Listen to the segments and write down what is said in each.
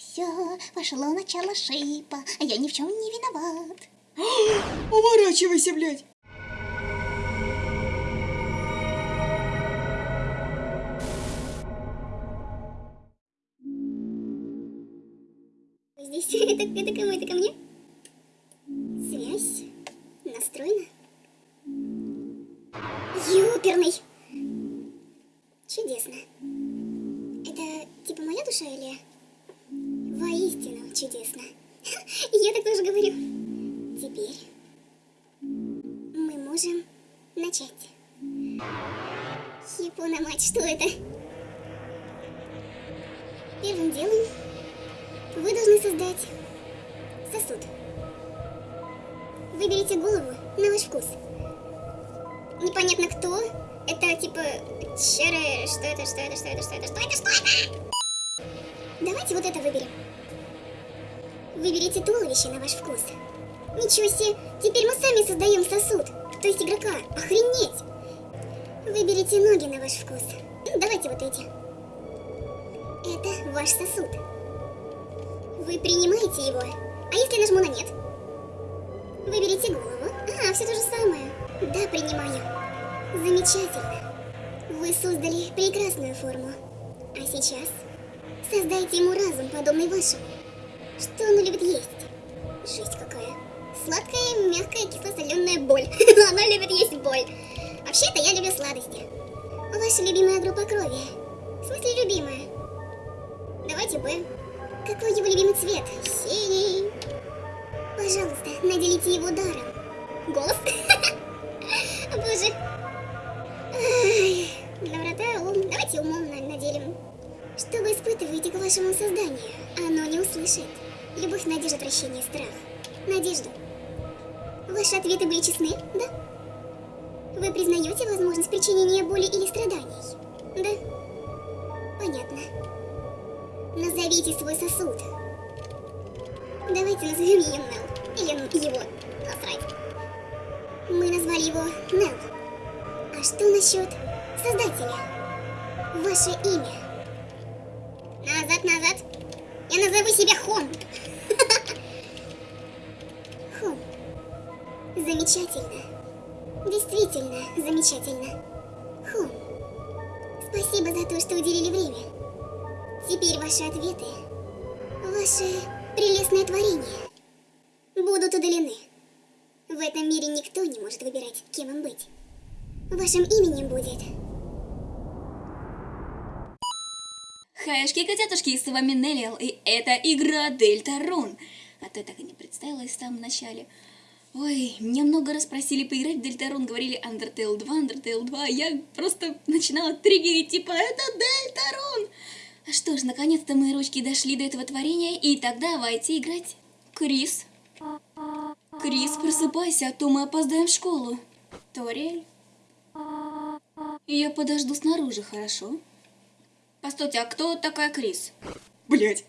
Все, пошло начало шипа, а я ни в чем не виноват. Уворачивайся, блядь! Здесь это, это кому? Это ко мне? Связь настроена. Юперный! Чудесно. Это типа моя душа или... Чудесно. Я так тоже говорю. Теперь мы можем начать. Япона мать, что это? Первым делом вы должны создать сосуд. Выберите голову на ваш вкус. Непонятно кто. Это типа черы... Что это, что это, что это, что это, что это, что это? Давайте вот это выберем. Выберите туловище на ваш вкус. Ничего себе, теперь мы сами создаем сосуд. То есть игрока. Охренеть! Выберите ноги на ваш вкус. Давайте вот эти. Это ваш сосуд. Вы принимаете его. А если нажму на нет? Выберите голову. А, все то же самое. Да, принимаю. Замечательно. Вы создали прекрасную форму. А сейчас создайте ему разум, подобный вашему. Что он любит есть? Жесть какая. Сладкая, мягкая, кисло-соленая боль. Она любит есть боль. Вообще-то я люблю сладости. Ваша любимая группа крови. В смысле любимая? Давайте Б. Какой его любимый цвет? Синий. Пожалуйста, наделите его даром. Голос? Боже. Доброта, ум. Давайте умом на- наделим. Что вы испытываете к вашему созданию? Оно не услышит. Любовь, надежда, прощение, страх. Надежда. Ваши ответы были честны, да? Вы признаете возможность причинения боли или страданий? Да? Понятно. Назовите свой сосуд. Давайте назовем ее Нел. Или его. Насрать. Мы назвали его Нел. А что насчет создателя? Ваше имя. Назад, назад. Я назову себя Хом. Замечательно. Действительно замечательно. Хом. Спасибо за то, что уделили время. Теперь ваши ответы, ваше прелестное творение, будут удалены. В этом мире никто не может выбирать, кем им быть. Вашим именем будет Хаешки, котятушки, с вами Неллиал, и это игра Дельтарун. А то я так и не представилась в самом начале. Ой, меня много раз просили поиграть в Дельтарун, говорили Undertale 2, Undertale 2, а я просто начинала триггерить, типа, это Дельтарун! А что ж, наконец-то мои ручки дошли до этого творения, и тогда давайте играть. Крис. Крис, просыпайся, а то мы опоздаем в школу. Ториэль. Я подожду снаружи, хорошо? Постойте, а кто такая Крис? Блядь.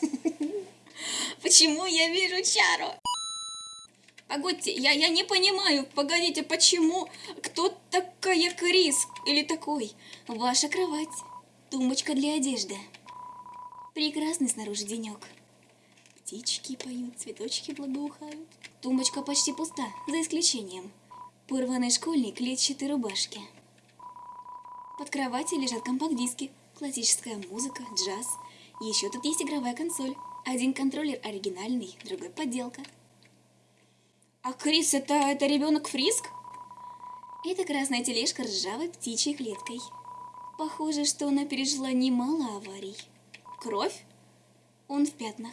Почему я вижу Чару? Погодьте, я, я не понимаю, погодите, почему? Кто такая Крис? Или такой? Ваша кровать. Тумбочка для одежды. Прекрасный снаружи денек. Птички поют, цветочки благоухают. Тумбочка почти пуста, за исключением. Порванной школьной клетчатой рубашки. Под кроватью лежат компакт-диски, классическая музыка, джаз. Еще тут есть игровая консоль. Один контроллер оригинальный, другой подделка. А Крис это, это ребенок Фриск? Это красная тележка ржавой птичьей клеткой. Похоже, что она пережила немало аварий. Кровь? Он в пятнах.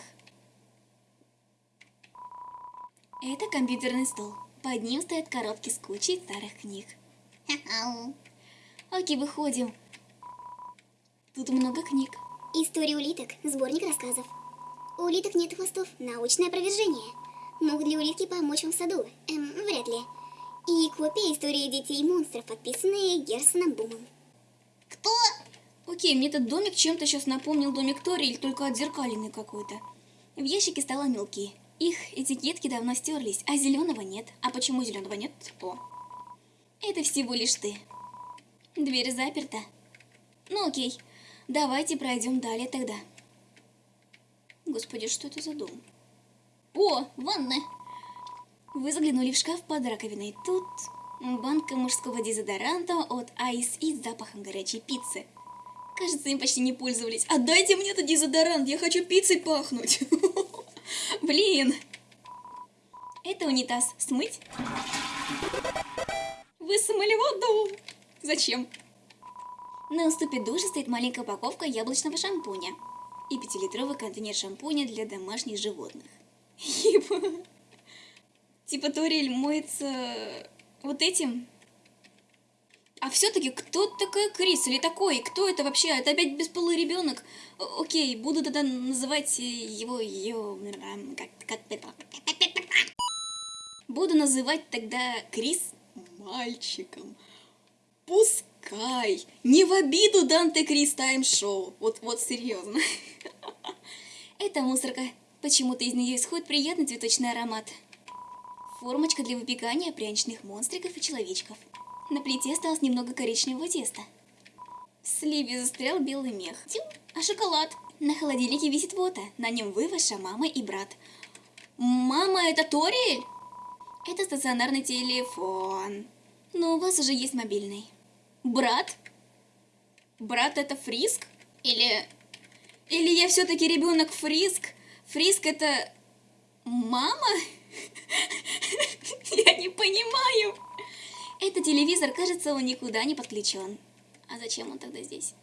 Это компьютерный стол. Под ним стоят коробки с кучей старых книг. Окей, выходим. Тут много книг. История улиток, сборник рассказов. У улиток нет хвостов, научное опровержение. Могут ли улитки помочь вам в саду? Эм, вряд ли. И копия истории детей и монстров, подписанная Герсоном Бумом. Кто? Окей, мне этот домик чем-то сейчас напомнил домик Тори, только отзеркаленный какой-то. В ящике стало мелкие. Их этикетки давно стерлись, а зеленого нет. А почему зеленого нет? О. Это всего лишь ты. Дверь заперта. Ну окей, давайте пройдем далее тогда. Господи, что это за дом? О, ванна! Вы заглянули в шкаф под раковиной. Тут банка мужского дезодоранта от Ice и запахом горячей пиццы. Кажется, им почти не пользовались. Отдайте мне этот дезодорант, я хочу пиццей пахнуть. Блин. Это унитаз. Смыть? Вы смыли воду. Зачем? На уступе душа стоит маленькая упаковка яблочного шампуня и пятилитровый контейнер шампуня для домашних животных. Ебо. Типа Торель моется вот этим. А все-таки кто такая Крис или такой? Кто это вообще? Это опять бесполый ребенок. Окей, буду тогда называть его ее. Как, как, буду называть тогда Крис мальчиком. Пускай. Не в обиду Данте Крис Тайм Шоу. Вот, вот серьезно. Это мусорка. Почему-то из нее исходит приятный цветочный аромат. Формочка для выпекания пряничных монстриков и человечков. На плите осталось немного коричневого теста. В сливе застрял белый мех. Тю, а шоколад? На холодильнике висит фото. На нем вы, ваша мама и брат. Мама, это Ториэль? Это стационарный телефон. Но у вас уже есть мобильный. Брат? Брат это Фриск? Или... Или я все-таки ребенок Фриск? Фриск это... Мама? Я не понимаю. Это телевизор, кажется, он никуда не подключен. А зачем он тогда здесь?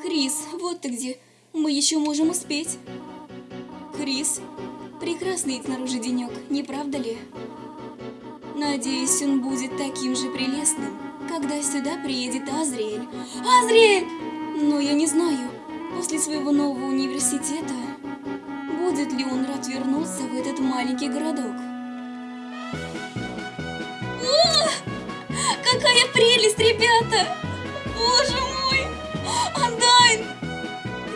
Крис, вот ты где. Мы еще можем успеть. Крис, прекрасный снаружи денек, не правда ли? Надеюсь, он будет таким же прелестным, когда сюда приедет Азриэль. Азриэль! Но я не знаю, после своего нового университета, будет ли он рад вернуться в этот маленький городок. О! Какая прелесть, ребята! Боже мой! Андайн!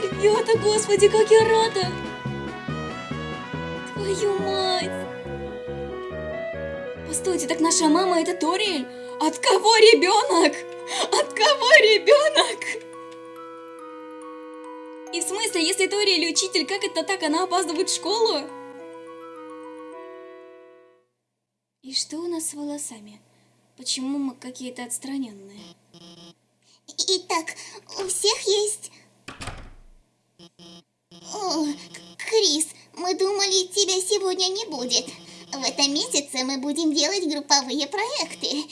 Ребята, господи, как я рада! Твою мать! Постойте, так наша мама это Ториэль? От кого ребенок? От кого ребенок? И в смысле, если Ториэль учитель, как это так, она опаздывает в школу? И что у нас с волосами? Почему мы какие-то отстраненные? Итак, у всех есть... О, Крис, мы думали, тебя сегодня не будет. В этом месяце мы будем делать групповые проекты.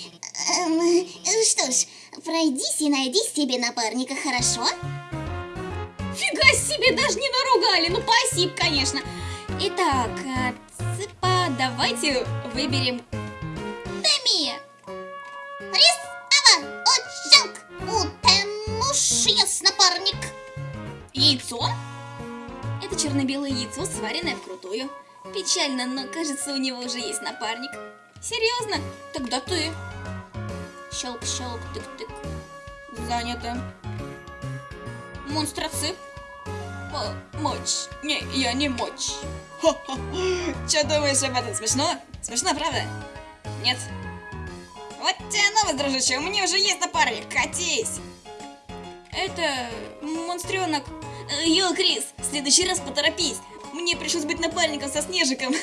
Эм, что ж, пройдись и найди себе напарника, хорошо? Фига себе, даже не наругали. Ну, спасибо, конечно. Итак, э, цыпа, давайте выберем Теми! Рис, ава, отчанг, утемуш, яс напарник. яйцо. Это черно-белое яйцо, сваренное вкрутую. Печально, но кажется, у него уже есть напарник. Серьезно? Тогда ты. Щелк-щелк, тык-тык. Занято. Монстроцып. Помочь. Не, я не мочь. Че думаешь об этом? Смешно? Смешно, правда? Нет. Вот тебе новость, дружище, у меня уже есть напарник, катись! Это монстренок. Йо, Крис, в следующий раз поторопись. Мне пришлось быть напарником со Снежиком.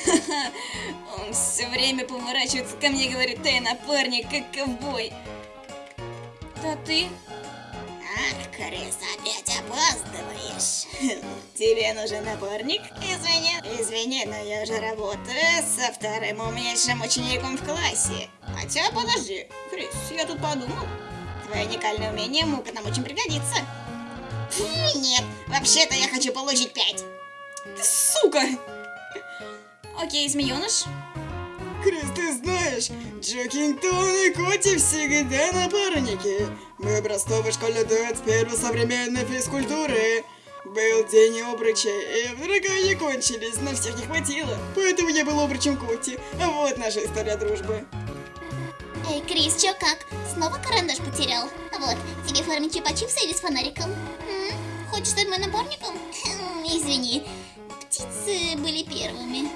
Он все время поворачивается ко мне и говорит, ты напарник, как ковбой. Да ты? Ах, Крис, опять опаздываешь. Тебе нужен напарник? Извини. Извини, но я же работаю со вторым умнейшим учеником в классе. Хотя, подожди, Крис, я тут подумал. Твое уникальное умение мука нам очень пригодится. Нет, вообще-то я хочу получить пять. Ты сука! Окей, змееныш. Крис, ты знаешь, Джокингтон и Коти всегда напарники. Мы образцовый школьный дуэт с первой современной физкультуры. Был день обруча, и вдруг они кончились, но всех не хватило. Поэтому я был обручем Коти. А вот наша история дружбы. Эй, Крис, чё как? Снова карандаш потерял? Вот, тебе в форме чипа-чипса или с фонариком? М? Хочешь стать моим напарником? Хм, Извини, птицы были первыми.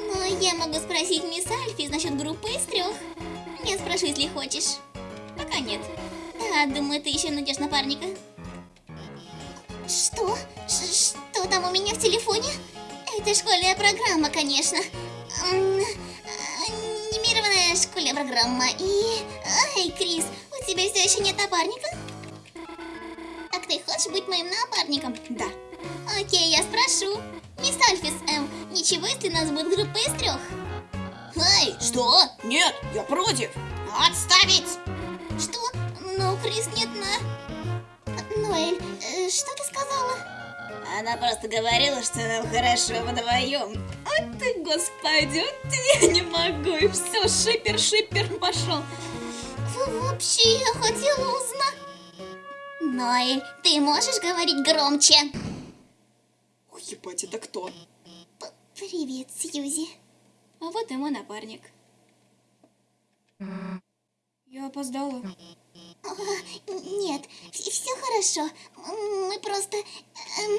Но я могу спросить мисс Альфи насчет группы из трех. Я спрошу, если хочешь. Пока нет. Да, думаю, ты еще найдешь напарника. Что? Ш- что там у меня в телефоне? Это школьная программа, конечно. А, Анимированная школьная программа. И... Ай, Крис, у тебя все еще нет напарника? Так ты хочешь быть моим напарником? Да. Окей, я спрошу. Мисс Альфис, эм, ничего, если нас будет группа из трех? Эй, что? Нет, я против. Отставить! Что? Ну, Крис нет на... Ноэль, э, что ты сказала? Она просто говорила, что нам хорошо вдвоем. Ой ты, господи, вот я не могу. И все, шипер, шипер пошел. Вообще, я хотела узнать... Ноэль, ты можешь говорить громче? Ой, ебать, это кто? П- Привет, Сьюзи. А вот и мой напарник. Я опоздала. Нет, все хорошо. Мы просто эм,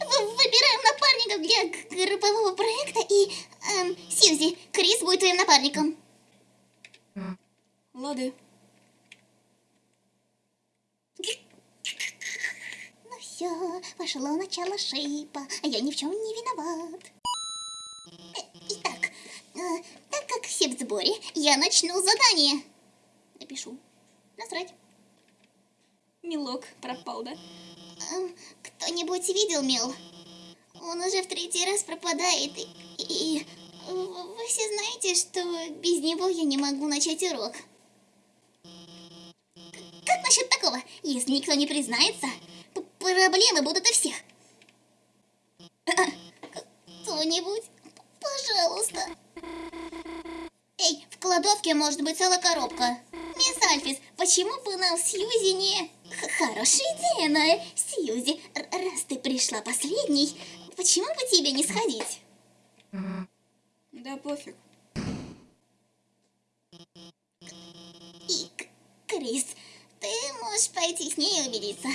вы- выбираем напарников для группового проекта, и эм, Сьюзи, Крис будет твоим напарником. Лады. Ну все, пошло начало шейпа, а я ни в чем не виноват. Э, Итак, э, так как все в сборе, я начну задание. Напишу. Насрать. Милок пропал, да? Эм, Кто-нибудь видел Мел? Он уже в третий раз пропадает, и, и в- вы все знаете, что без него я не могу начать урок. Как насчет такого? Если никто не признается, проблемы будут у всех. Кто-нибудь, пожалуйста. Эй, в кладовке может быть целая коробка. Мисс Альфис, почему бы нам Сьюзи не... Х- Хорошая идея, Ноэль. Сьюзи, р- раз ты пришла последней, почему бы тебе не сходить? Да пофиг. И, Крис, ты можешь пойти с ней и убедиться,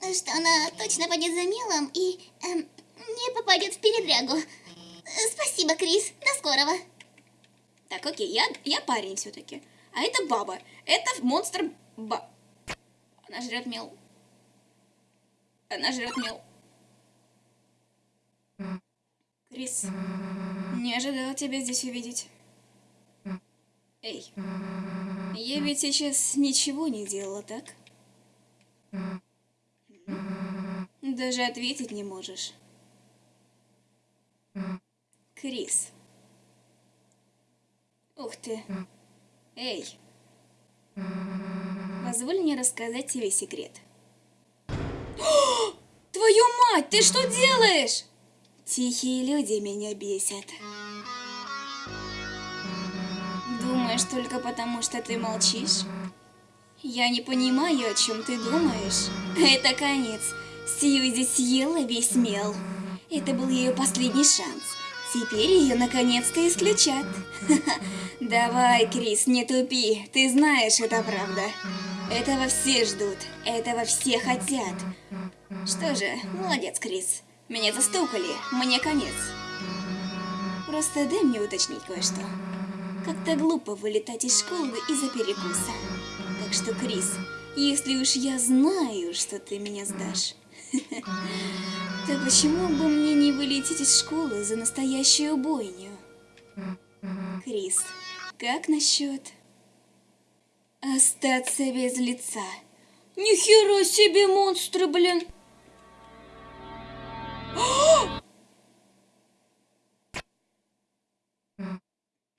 что она точно пойдет за мелом и эм, не попадет в передрягу. Э, Спасибо, Крис. До скорого. Так, окей, я, я парень все-таки. А это баба. Это монстр ба... Она жрет мел. Она жрет мел. Крис, не ожидала тебя здесь увидеть. Эй, я ведь сейчас ничего не делала, так? Даже ответить не можешь. Крис. Ух ты. Эй. Позволь мне рассказать тебе секрет. Твою мать, ты что делаешь? Тихие люди меня бесят. Думаешь только потому, что ты молчишь? Я не понимаю, о чем ты думаешь. Это конец. Сьюзи съела весь мел. Это был ее последний шанс. Теперь ее наконец-то исключат. Давай, Крис, не тупи. Ты знаешь, это правда. Этого все ждут. Этого все хотят. Что же, молодец, Крис. Меня застукали. Мне конец. Просто дай мне уточнить кое-что. Как-то глупо вылетать из школы из-за перекуса. Так что, Крис, если уж я знаю, что ты меня сдашь, то почему бы мне не вылететь из школы за настоящую бойню? Крис, как насчет остаться без лица? Нихера себе монстры, блин!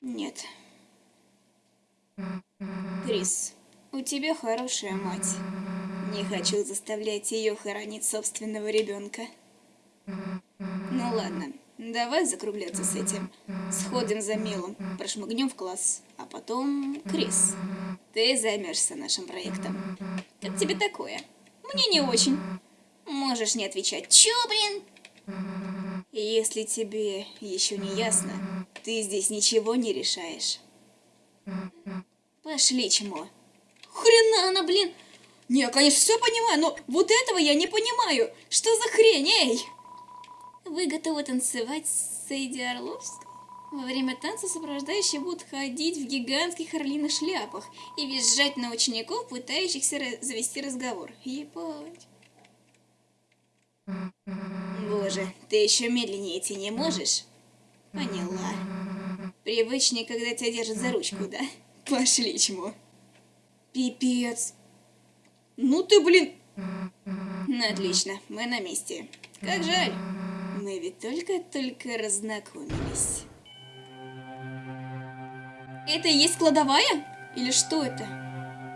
Нет. Крис, у тебя хорошая мать. Не хочу заставлять ее хоронить собственного ребенка. Ну ладно, давай закругляться с этим. Сходим за мелом, прошмыгнем в класс, а потом... Крис, ты займешься нашим проектом. Как тебе такое? Мне не очень. Можешь не отвечать. Чё, блин? Если тебе еще не ясно, ты здесь ничего не решаешь. Пошли, чмо. Хрена она, блин! Не, я, конечно, все понимаю, но вот этого я не понимаю. Что за хрень, эй? Вы готовы танцевать с Сейди Орловской? Во время танца сопровождающие будут ходить в гигантских орлиных шляпах и визжать на учеников, пытающихся завести разговор. Ебать. Боже, ты еще медленнее идти не можешь? Поняла. Привычнее, когда тебя держат за ручку, да? Пошли, чмо. Пипец. Ну ты, блин... Ну, отлично, мы на месте. Как жаль. Мы ведь только-только разнакомились. Это и есть кладовая? Или что это?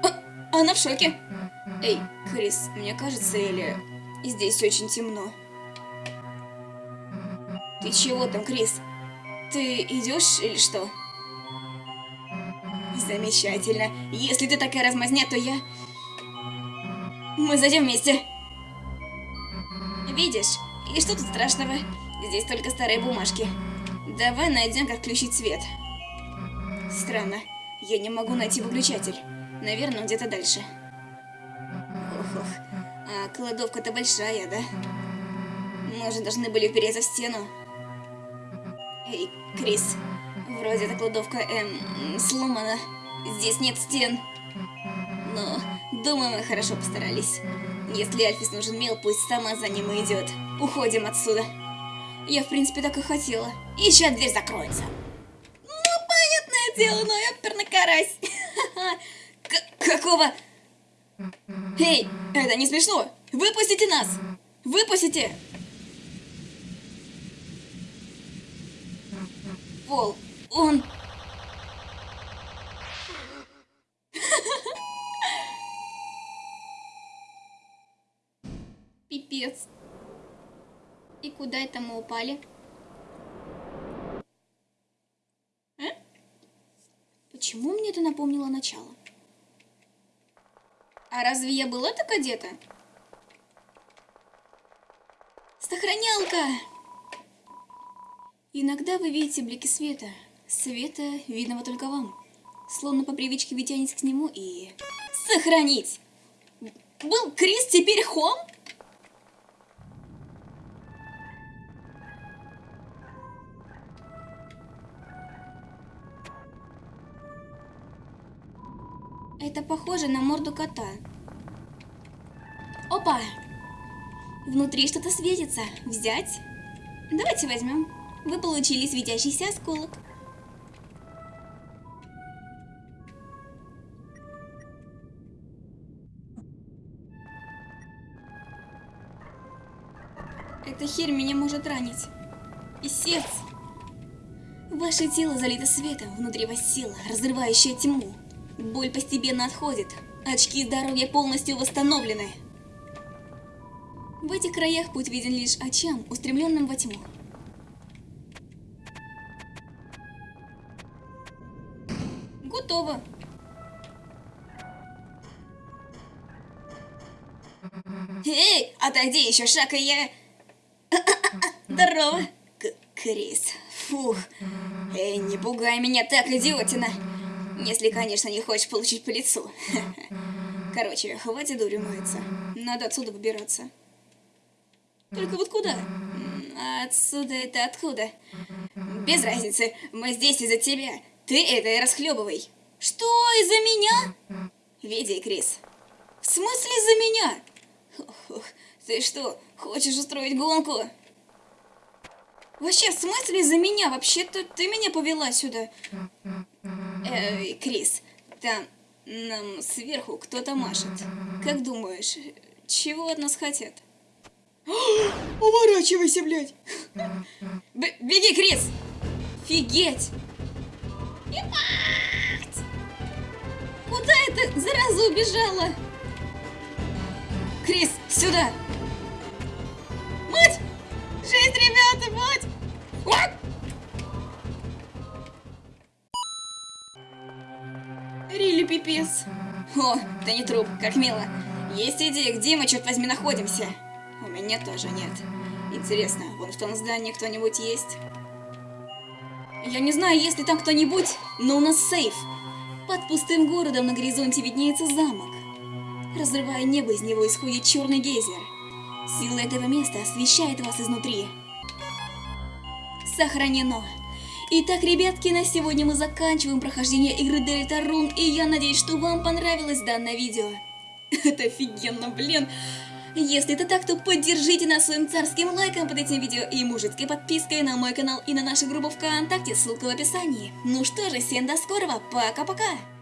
А, она в шоке. Эй, Крис, мне кажется, или здесь очень темно. Ты чего там, Крис? Ты идешь или что? Замечательно. Если ты такая размазня, то я... Мы зайдем вместе. Видишь? И что тут страшного? Здесь только старые бумажки. Давай найдем, как включить свет. Странно. Я не могу найти выключатель. Наверное, где-то дальше. Ох-ох. А кладовка-то большая, да? Мы же должны были впереться в стену. Эй, Крис. Вроде эта кладовка, эм, сломана. Здесь нет стен. Но, думаю, мы хорошо постарались. Если Альфис нужен мел, пусть сама за ним и идет. Уходим отсюда. Я, в принципе, так и хотела. И сейчас дверь закроется. Ну, понятное дело, но я карась. Какого... Эй, это не смешно. Выпустите нас. Выпустите. Пол, он... Пипец. И куда это мы упали? А? Почему мне это напомнило начало? А разве я была так одета? Сохранялка! Иногда вы видите блики света. Света, видного только вам. Словно по привычке вы тянетесь к нему и... Сохранить! Был Крис, теперь Хом? Похоже на морду кота. Опа! Внутри что-то светится. Взять? Давайте возьмем. Вы получили светящийся осколок. Эта херь меня может ранить. Сердце. Ваше тело залито светом, внутри вас сила, разрывающая тьму. Боль постепенно отходит, очки здоровья полностью восстановлены. В этих краях путь виден лишь очам, устремленным во тьму. Готово. Эй, отойди еще шаг, и я... Здорово, К Крис. Фух. Эй, не пугай меня так, идиотина. Если, конечно, не хочешь получить по лицу. Короче, хватит дурью мыться. Надо отсюда выбираться. Только вот куда? Отсюда это откуда? Без разницы, мы здесь из-за тебя. Ты это и расхлебывай. Что, из-за меня? Види, Крис. В смысле из-за меня? Ох, ты что, хочешь устроить гонку? Вообще, в смысле из-за меня? Вообще-то ты меня повела сюда. Эй, Крис, там нам сверху кто-то машет. Как думаешь, чего от нас хотят? Уворачивайся, блядь! Б беги, Крис! Фигеть! Ебать! Куда это зараза убежала? Крис, сюда! Мать! Жизнь, ребята, мать! Пипец. О, ты не труп, как мило. Есть идея, где мы, черт возьми, находимся? У меня тоже нет. Интересно, вон в том здании кто-нибудь есть? Я не знаю, есть ли там кто-нибудь, но у нас сейф. Под пустым городом на горизонте виднеется замок. Разрывая небо, из него исходит черный гейзер. Сила этого места освещает вас изнутри. Сохранено. Итак, ребятки, на сегодня мы заканчиваем прохождение игры Дельта Рун, и я надеюсь, что вам понравилось данное видео. Это офигенно, блин. Если это так, то поддержите нас своим царским лайком под этим видео и мужицкой подпиской на мой канал и на нашу группу ВКонтакте, ссылка в описании. Ну что же, всем до скорого, пока-пока!